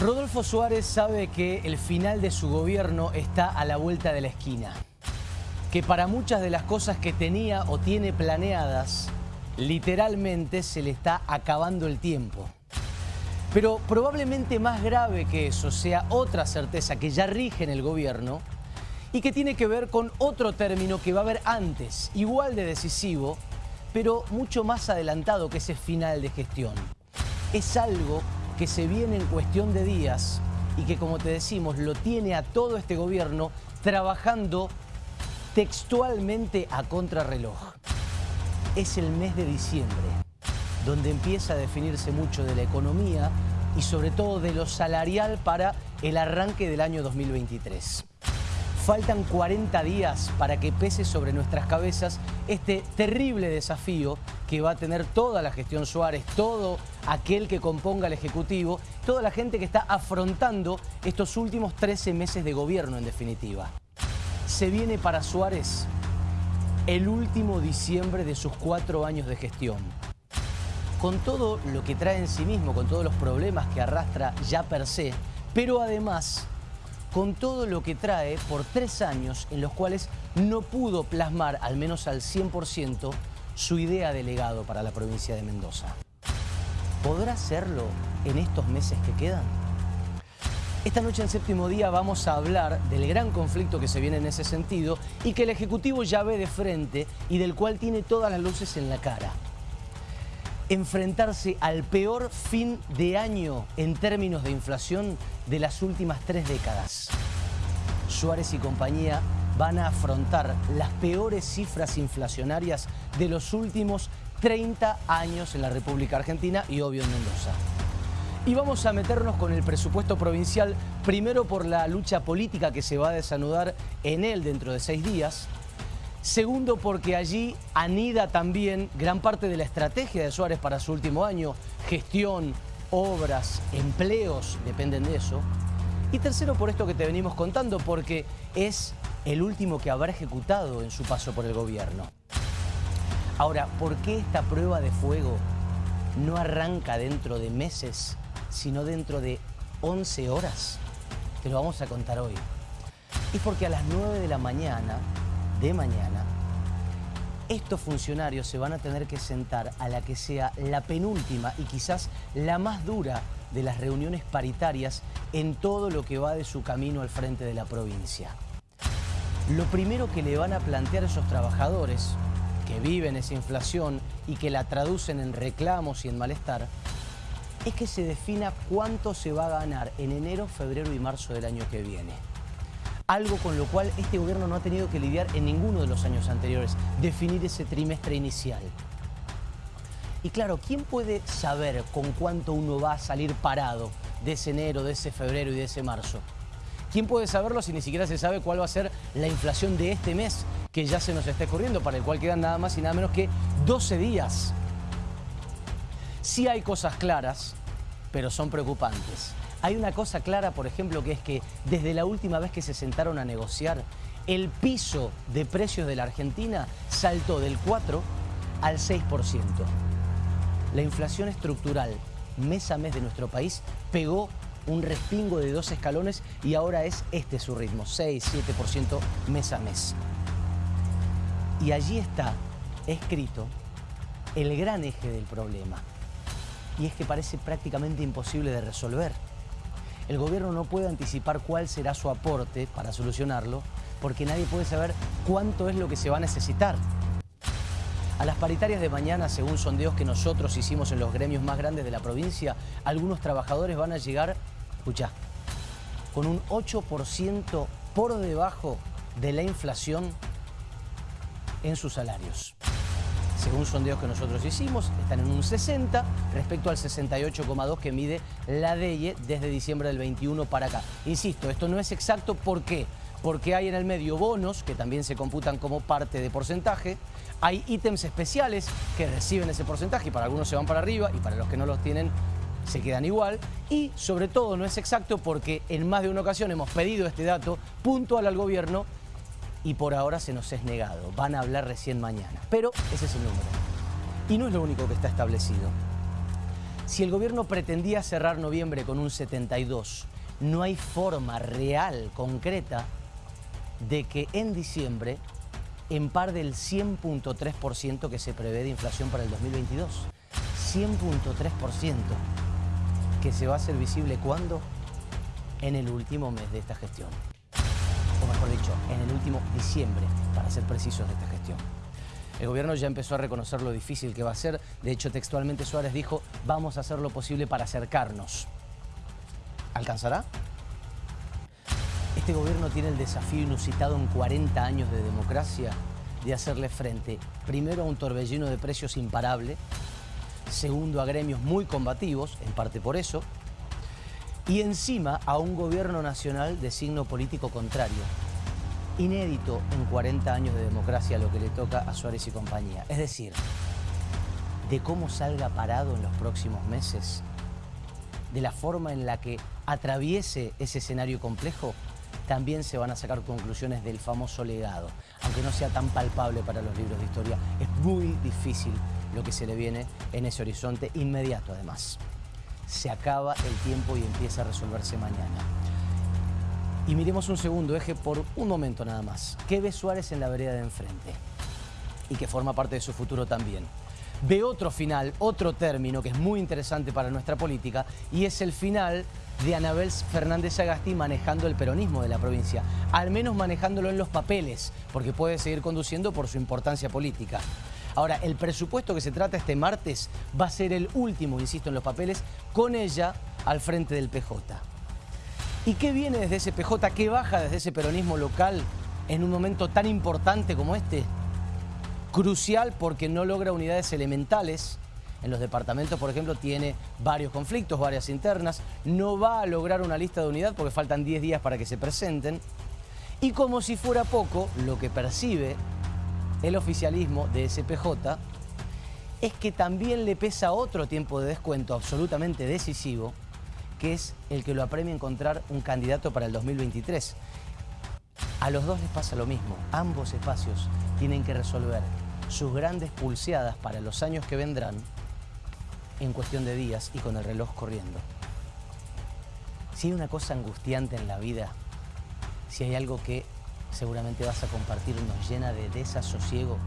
Rodolfo Suárez sabe que el final de su gobierno está a la vuelta de la esquina. Que para muchas de las cosas que tenía o tiene planeadas, literalmente se le está acabando el tiempo. Pero probablemente más grave que eso sea otra certeza que ya rige en el gobierno y que tiene que ver con otro término que va a haber antes, igual de decisivo, pero mucho más adelantado que ese final de gestión. Es algo que se viene en cuestión de días y que, como te decimos, lo tiene a todo este gobierno trabajando textualmente a contrarreloj. Es el mes de diciembre, donde empieza a definirse mucho de la economía y sobre todo de lo salarial para el arranque del año 2023. Faltan 40 días para que pese sobre nuestras cabezas este terrible desafío que va a tener toda la gestión Suárez, todo aquel que componga el Ejecutivo, toda la gente que está afrontando estos últimos 13 meses de gobierno en definitiva. Se viene para Suárez el último diciembre de sus cuatro años de gestión. Con todo lo que trae en sí mismo, con todos los problemas que arrastra ya per se, pero además con todo lo que trae por tres años en los cuales no pudo plasmar, al menos al 100%, su idea de legado para la provincia de Mendoza. ¿Podrá hacerlo en estos meses que quedan? Esta noche en séptimo día vamos a hablar del gran conflicto que se viene en ese sentido y que el Ejecutivo ya ve de frente y del cual tiene todas las luces en la cara enfrentarse al peor fin de año en términos de inflación de las últimas tres décadas. Suárez y compañía van a afrontar las peores cifras inflacionarias de los últimos 30 años en la República Argentina y obvio en Mendoza. Y vamos a meternos con el presupuesto provincial, primero por la lucha política que se va a desanudar en él dentro de seis días, Segundo, porque allí anida también gran parte de la estrategia de Suárez para su último año, gestión, obras, empleos, dependen de eso. Y tercero, por esto que te venimos contando, porque es el último que habrá ejecutado en su paso por el gobierno. Ahora, ¿por qué esta prueba de fuego no arranca dentro de meses, sino dentro de 11 horas? Te lo vamos a contar hoy. Es porque a las 9 de la mañana de mañana, estos funcionarios se van a tener que sentar a la que sea la penúltima y quizás la más dura de las reuniones paritarias en todo lo que va de su camino al frente de la provincia. Lo primero que le van a plantear a esos trabajadores que viven esa inflación y que la traducen en reclamos y en malestar, es que se defina cuánto se va a ganar en enero, febrero y marzo del año que viene algo con lo cual este gobierno no ha tenido que lidiar en ninguno de los años anteriores, definir ese trimestre inicial. Y claro, ¿quién puede saber con cuánto uno va a salir parado de ese enero, de ese febrero y de ese marzo? ¿Quién puede saberlo si ni siquiera se sabe cuál va a ser la inflación de este mes que ya se nos está corriendo, para el cual quedan nada más y nada menos que 12 días? Sí hay cosas claras, pero son preocupantes. Hay una cosa clara, por ejemplo, que es que desde la última vez que se sentaron a negociar, el piso de precios de la Argentina saltó del 4 al 6%. La inflación estructural mes a mes de nuestro país pegó un respingo de dos escalones y ahora es este su ritmo, 6-7% mes a mes. Y allí está escrito el gran eje del problema. Y es que parece prácticamente imposible de resolver el gobierno no puede anticipar cuál será su aporte para solucionarlo, porque nadie puede saber cuánto es lo que se va a necesitar. A las paritarias de mañana, según sondeos que nosotros hicimos en los gremios más grandes de la provincia, algunos trabajadores van a llegar, escucha, con un 8% por debajo de la inflación en sus salarios según sondeos que nosotros hicimos, están en un 60 respecto al 68,2 que mide la DEIE desde diciembre del 21 para acá. Insisto, esto no es exacto, ¿por? Porque hay en el medio bonos, que también se computan como parte de porcentaje, hay ítems especiales que reciben ese porcentaje y para algunos se van para arriba y para los que no los tienen se quedan igual y sobre todo no es exacto porque en más de una ocasión hemos pedido este dato puntual al gobierno y por ahora se nos es negado. Van a hablar recién mañana. Pero ese es el número. Y no es lo único que está establecido. Si el gobierno pretendía cerrar noviembre con un 72, no hay forma real, concreta, de que en diciembre par del 100.3% que se prevé de inflación para el 2022. 100.3% que se va a hacer visible cuando? En el último mes de esta gestión. Mejor dicho, en el último diciembre, para ser precisos de esta gestión. El gobierno ya empezó a reconocer lo difícil que va a ser. De hecho, textualmente Suárez dijo, vamos a hacer lo posible para acercarnos. ¿Alcanzará? Este gobierno tiene el desafío inusitado en 40 años de democracia de hacerle frente, primero a un torbellino de precios imparable, segundo a gremios muy combativos, en parte por eso, y encima a un gobierno nacional de signo político contrario. Inédito en 40 años de democracia lo que le toca a Suárez y compañía. Es decir, de cómo salga parado en los próximos meses, de la forma en la que atraviese ese escenario complejo, también se van a sacar conclusiones del famoso legado. Aunque no sea tan palpable para los libros de historia, es muy difícil lo que se le viene en ese horizonte inmediato además. Se acaba el tiempo y empieza a resolverse mañana. Y miremos un segundo eje por un momento nada más. ¿Qué ve Suárez en la vereda de enfrente? Y que forma parte de su futuro también. Ve otro final, otro término que es muy interesante para nuestra política y es el final de Anabel Fernández Agasti manejando el peronismo de la provincia, al menos manejándolo en los papeles, porque puede seguir conduciendo por su importancia política. Ahora, el presupuesto que se trata este martes va a ser el último, insisto, en los papeles, con ella al frente del PJ. ¿Y qué viene desde ese PJ? ¿Qué baja desde ese peronismo local en un momento tan importante como este? Crucial porque no logra unidades elementales, en los departamentos, por ejemplo, tiene varios conflictos, varias internas, no va a lograr una lista de unidad porque faltan 10 días para que se presenten. Y como si fuera poco, lo que percibe el oficialismo de SPJ es que también le pesa otro tiempo de descuento absolutamente decisivo, que es el que lo apremia a encontrar un candidato para el 2023. A los dos les pasa lo mismo, ambos espacios tienen que resolver sus grandes pulseadas para los años que vendrán en cuestión de días y con el reloj corriendo. Si hay una cosa angustiante en la vida, si hay algo que seguramente vas a compartir nos llena de desasosiego,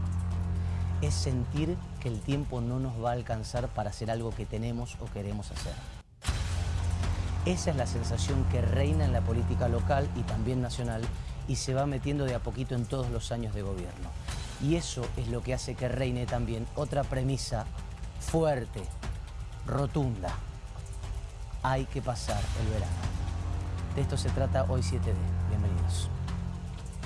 es sentir que el tiempo no nos va a alcanzar para hacer algo que tenemos o queremos hacer. Esa es la sensación que reina en la política local y también nacional y se va metiendo de a poquito en todos los años de gobierno. Y eso es lo que hace que reine también otra premisa fuerte, rotunda. Hay que pasar el verano. De esto se trata hoy 7D. Bienvenidos.